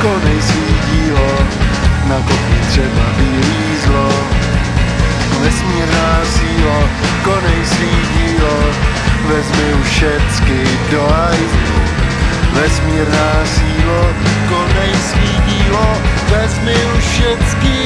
konej svý dílo, na kopni třeba bílý zlo. Vesmírná sílo, konej svý dílo, vezmi už všecky do hajzlu. Vesmírná sílo, konej svý dílo, vezmi už všecky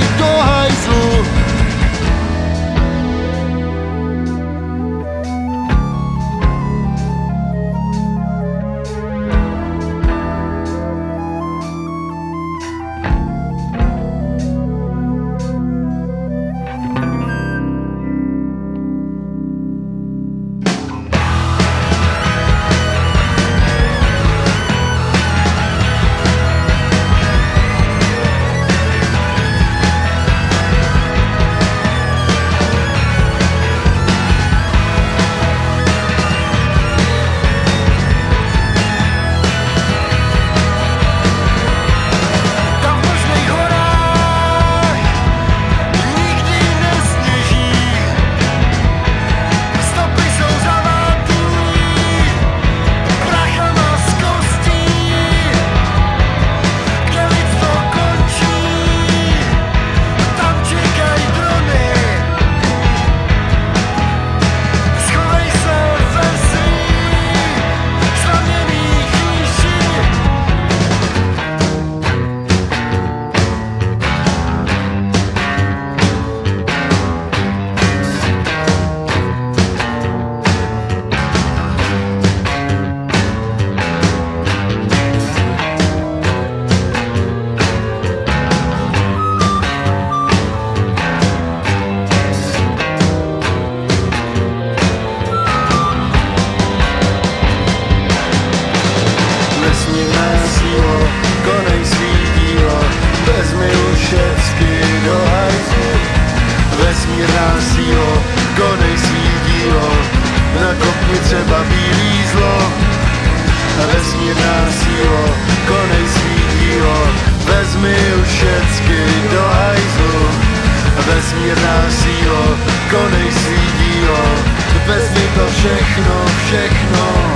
konej svý dílo, nakopni třeba bílý zlo. Vesmírná sílo, konej svý dílo, vezmi už všecky do hajzlu. Vesmírná sílo, konej svý dílo, vezmi to všechno, všechno